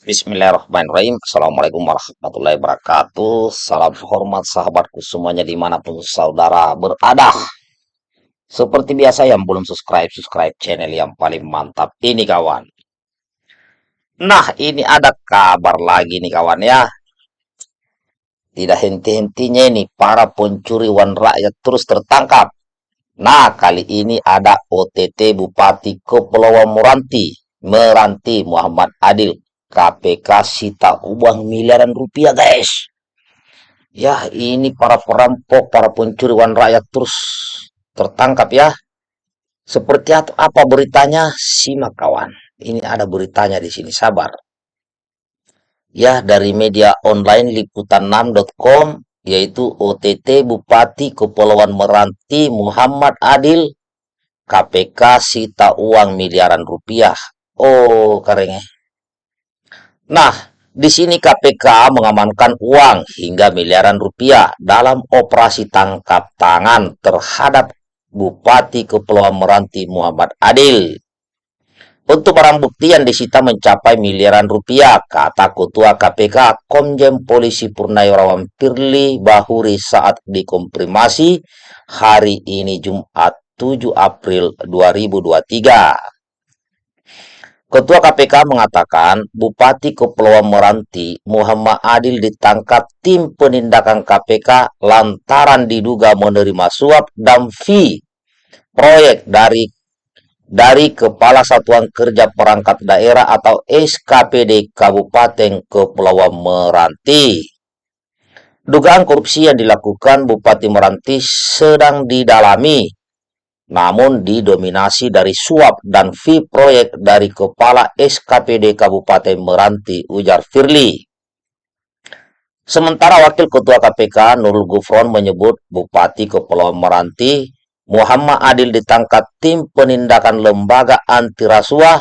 Bismillahirrahmanirrahim. Assalamualaikum warahmatullahi wabarakatuh. Salam hormat sahabatku semuanya di mana pun saudara berada. Seperti biasa yang belum subscribe, subscribe channel yang paling mantap ini kawan. Nah ini ada kabar lagi nih kawan ya. Tidak henti-hentinya ini para pencuri uang rakyat terus tertangkap. Nah kali ini ada OTT Bupati Kepulauan Meranti, Meranti Muhammad Adil KPK sita uang miliaran rupiah guys. Ya ini para perampok para pencuri uang rakyat terus tertangkap ya. Seperti apa beritanya? Simak kawan. Ini ada beritanya di sini sabar. Ya dari media online liputan6.com yaitu OTT Bupati Kepulauan Meranti Muhammad Adil KPK sita uang miliaran rupiah. Oh karengnya Nah, di sini KPK mengamankan uang hingga miliaran rupiah dalam operasi tangkap tangan terhadap Bupati Kepulauan Meranti Muhammad Adil. Untuk barang bukti yang disita mencapai miliaran rupiah, kata Ketua KPK Komjen Polisi Purnawirawan Firly Bahuri saat dikomprimasi hari ini Jumat 7 April 2023. Ketua KPK mengatakan Bupati Kepulauan Meranti Muhammad Adil ditangkap tim penindakan KPK lantaran diduga menerima suap dan fee proyek dari dari Kepala Satuan Kerja Perangkat Daerah atau SKPD Kabupaten Kepulauan Meranti. Dugaan korupsi yang dilakukan Bupati Meranti sedang didalami namun didominasi dari suap dan fee proyek dari Kepala SKPD Kabupaten Meranti, ujar Firly. Sementara Wakil Ketua KPK Nurul Gufron menyebut Bupati Kepulauan Meranti Muhammad Adil ditangkap tim penindakan lembaga anti rasuah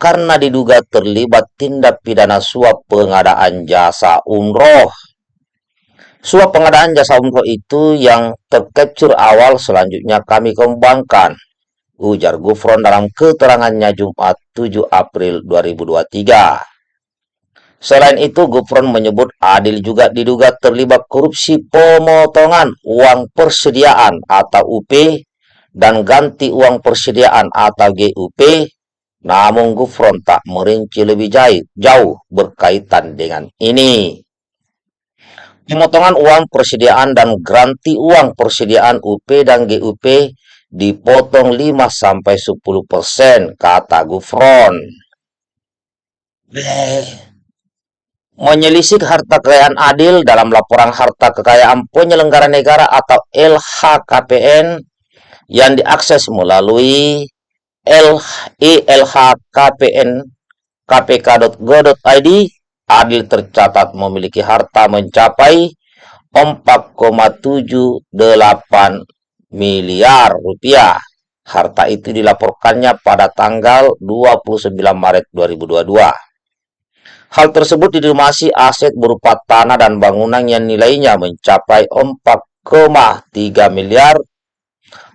karena diduga terlibat tindak pidana suap pengadaan jasa umroh. Suap pengadaan jasa umroh itu yang terkecur awal selanjutnya kami kembangkan, ujar Gufron dalam keterangannya Jumat 7 April 2023. Selain itu, Gufron menyebut Adil juga diduga terlibat korupsi pemotongan uang persediaan atau UP dan ganti uang persediaan atau GUP, namun Gufron tak merinci lebih jauh berkaitan dengan ini. Pemotongan uang persediaan dan garanti uang persediaan UP dan GUP dipotong 5-10%, kata Gufron. Menyelisik harta kekayaan adil dalam laporan harta kekayaan penyelenggara negara atau LHKPN yang diakses melalui LHKPN kpk.go.id Adil tercatat memiliki harta mencapai 4,78 miliar rupiah. Harta itu dilaporkannya pada tanggal 29 Maret 2022. Hal tersebut didumasi aset berupa tanah dan bangunan yang nilainya mencapai 4,3 miliar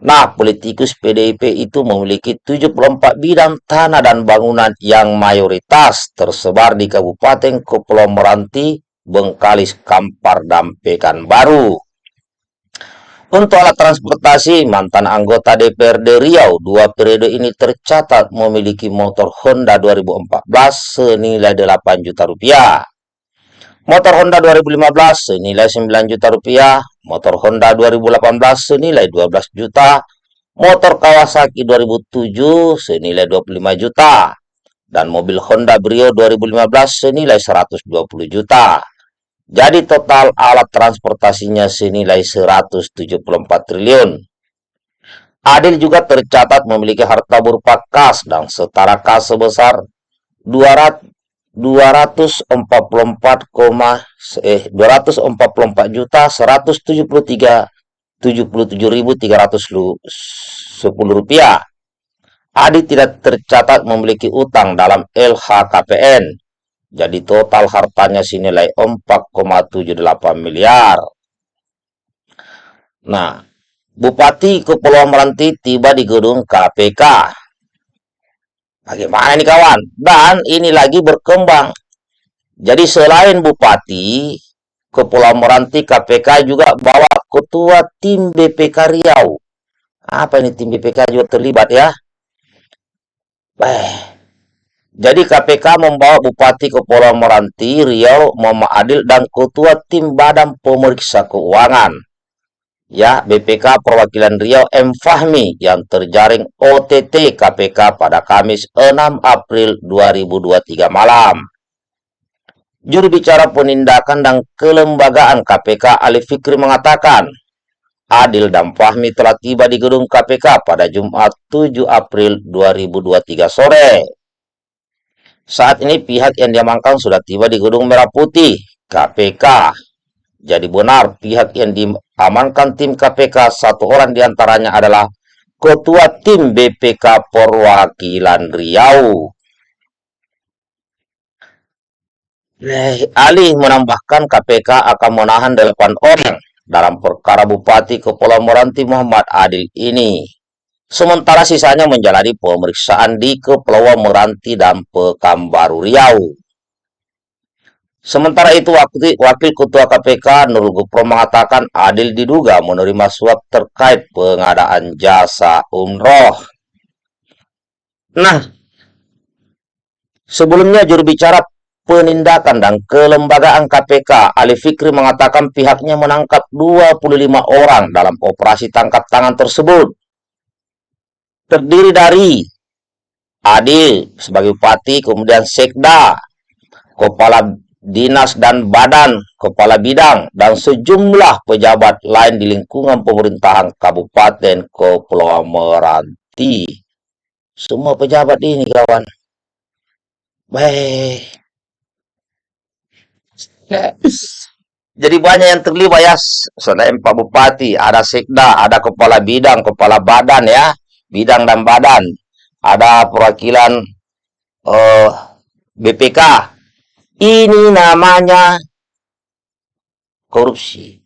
Nah, politikus PDIP itu memiliki 74 bidang tanah dan bangunan yang mayoritas tersebar di Kabupaten Kepulauan Meranti, Bengkalis, Kampar, dan Pekanbaru. Untuk alat transportasi, mantan anggota DPRD Riau dua periode ini tercatat memiliki motor Honda 2014 senilai 8 juta rupiah. Motor Honda 2015 senilai 9 juta rupiah, motor Honda 2018 senilai 12 juta, motor Kawasaki 2007 senilai 25 juta, dan mobil Honda Brio 2015 senilai 120 juta. Jadi total alat transportasinya senilai 174 triliun. Adil juga tercatat memiliki harta berupa kas dan setara kas sebesar 200 244, eh 244 juta 173 77.310 rupiah. Adi tidak tercatat memiliki utang dalam LHKPN. Jadi total hartanya senilai 4,78 miliar. Nah, Bupati Kepulauan Meranti tiba di gedung KPK Bagaimana ini kawan? Dan ini lagi berkembang. Jadi selain Bupati, Kepulauan Meranti KPK juga bawa ketua tim BPK Riau. Apa ini tim BPK juga terlibat ya? Eh, jadi KPK membawa Bupati Kepulauan Meranti Riau Muhammad Adil dan ketua tim Badan Pemeriksa Keuangan ya BPK Perwakilan Riau M. Fahmi yang terjaring OTT KPK pada Kamis 6 April 2023 malam. Juru bicara penindakan dan kelembagaan KPK Ali Fikri mengatakan, Adil dan Fahmi telah tiba di gedung KPK pada Jumat 7 April 2023 sore. Saat ini pihak yang diamankan sudah tiba di gedung Merah Putih KPK jadi benar pihak yang diamankan tim KPK satu orang di antaranya adalah Ketua Tim BPK Perwakilan Riau. Ali menambahkan KPK akan menahan 8 orang dalam perkara Bupati Kepulauan Meranti Muhammad Adil ini. Sementara sisanya menjalani pemeriksaan di Kepulauan Meranti dan Pekanbaru Riau. Sementara itu, Wakil Ketua KPK Nurul Gupro mengatakan Adil diduga menerima suap terkait pengadaan jasa umroh. Nah, sebelumnya juru bicara penindakan dan kelembagaan KPK Ali Fikri mengatakan pihaknya menangkap 25 orang dalam operasi tangkap tangan tersebut. Terdiri dari Adil sebagai bupati, kemudian Sekda, Kepala dinas dan badan kepala bidang dan sejumlah pejabat lain di lingkungan pemerintahan Kabupaten Kepulauan Meranti. Semua pejabat ini kawan. Baik. Jadi banyak yang terlibat ya. Selain Pak Bupati, ada sekda, ada kepala bidang, kepala badan ya. Bidang dan badan. Ada perwakilan uh, eh, BPK, ini namanya korupsi.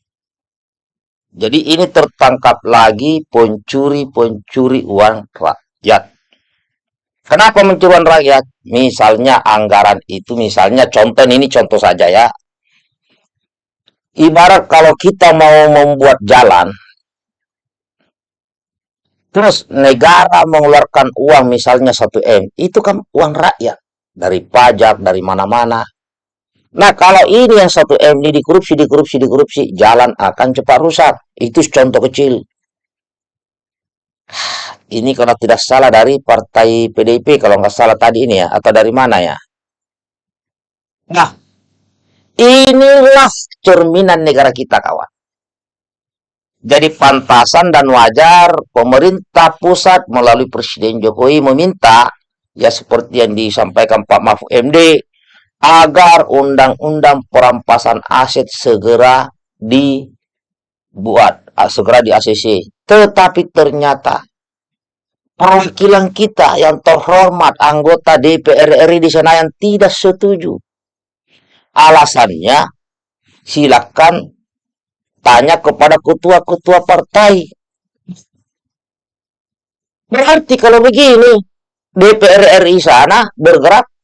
Jadi ini tertangkap lagi pencuri-pencuri uang rakyat. Kenapa mencuri uang rakyat? Misalnya anggaran itu, misalnya contoh ini contoh saja ya. Ibarat kalau kita mau membuat jalan, terus negara mengeluarkan uang misalnya 1 M, itu kan uang rakyat. Dari pajak, dari mana-mana. Nah, kalau ini yang satu M ini dikorupsi, dikorupsi, dikorupsi, jalan akan cepat rusak. Itu contoh kecil. Ini kalau tidak salah dari partai PDIP, kalau nggak salah tadi ini ya, atau dari mana ya? Nah, inilah cerminan negara kita, kawan. Jadi pantasan dan wajar pemerintah pusat melalui Presiden Jokowi meminta, ya seperti yang disampaikan Pak Mahfud MD, agar undang-undang perampasan aset segera dibuat, segera di ACC. Tetapi ternyata perwakilan kita yang terhormat anggota DPR RI di sana yang tidak setuju. Alasannya, silakan tanya kepada ketua-ketua partai. Berarti kalau begini, DPR RI sana bergerak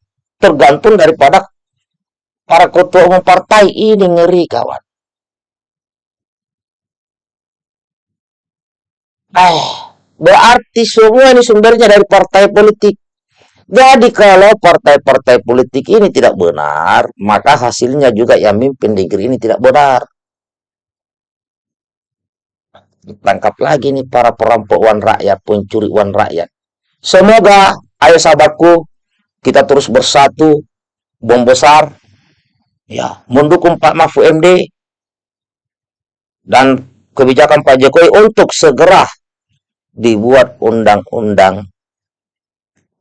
tergantung daripada para ketua umum partai ini ngeri kawan. Eh, berarti semua ini sumbernya dari partai politik. Jadi kalau partai-partai politik ini tidak benar, maka hasilnya juga yang mimpin negeri ini tidak benar. Ditangkap lagi nih para perampok uang rakyat, pencuri uang rakyat. Semoga, ayo sahabatku, kita terus bersatu, bom besar, ya mendukung Pak Mahfud MD dan kebijakan Pak Jokowi untuk segera dibuat undang-undang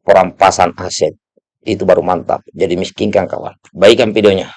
perampasan aset. Itu baru mantap. Jadi miskinkan kawan. Baikkan videonya.